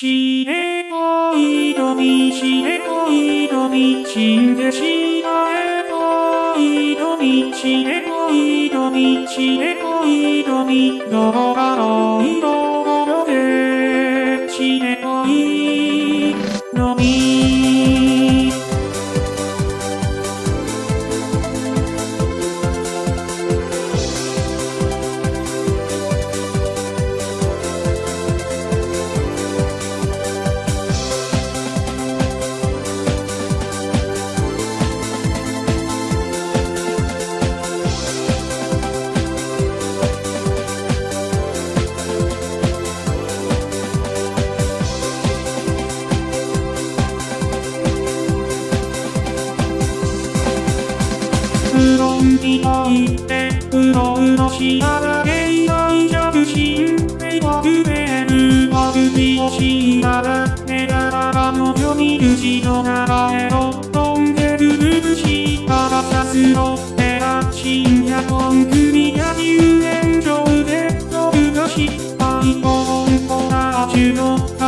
知れないのみ知れないのみ死んでしまえないのみ知れないのみ知れないのみどこだろううどんに入ってうろうろしながら芸大着信迷惑メールは首をしながら寝ながらの読み口の中へと飛んでるるしたらさすろってら深夜コン組野球炎上で飛ぶが失敗コンコラージュの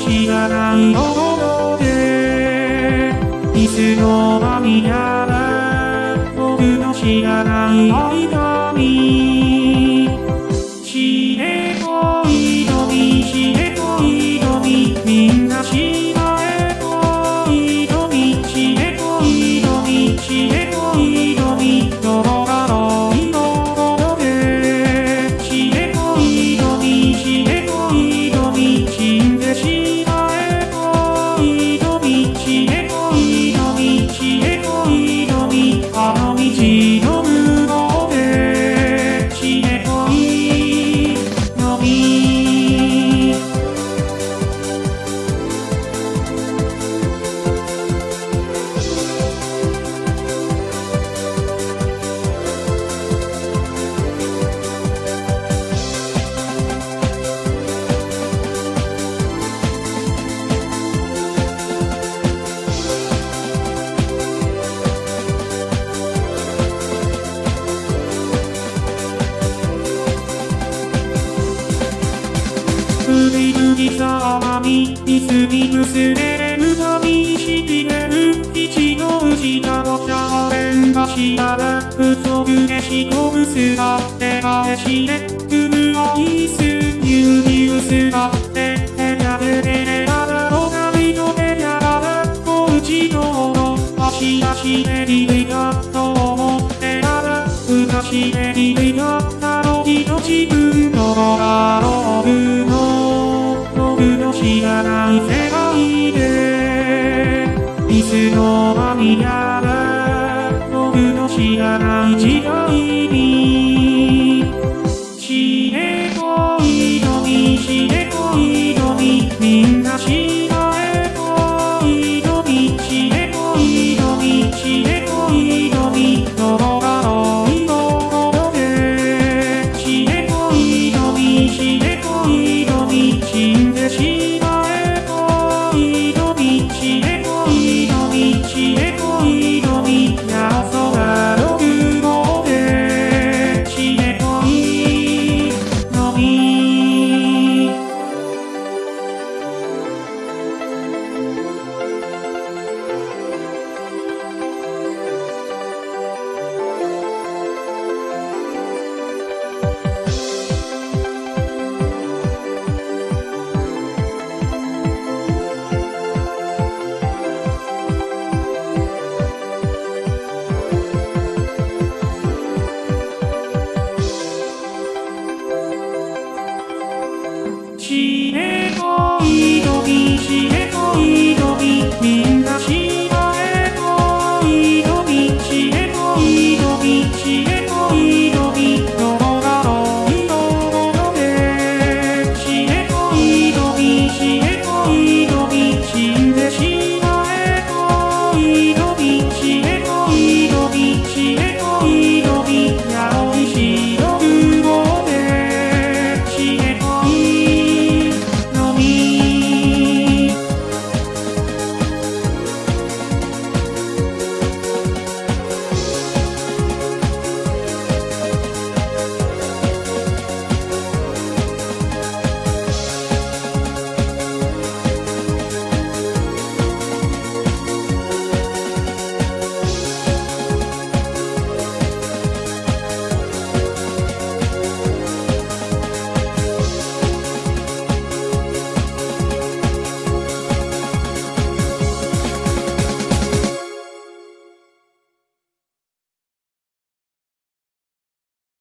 知らないところでいつの間にやら僕の知らない間に知れないのに知れないのにみんな知らえないのに知れないのに知れないのみ首脱ぎざまに椅子にむすれる髪しびれる一の内などしゃべんがしたら不足でしこぶすがって返しで組むアイス牛乳すがって部屋で寝れたらおかみの部屋だらおうちのの足足でリレ僕の知らない世界でいつの間にやら僕の知らない時代に死れ恋のにしれこいのみみんなしれこいのみ死れ恋のにしれこいのみしえこ。いどびしえこいどびみんなしまえこいどびしえこいどびしえ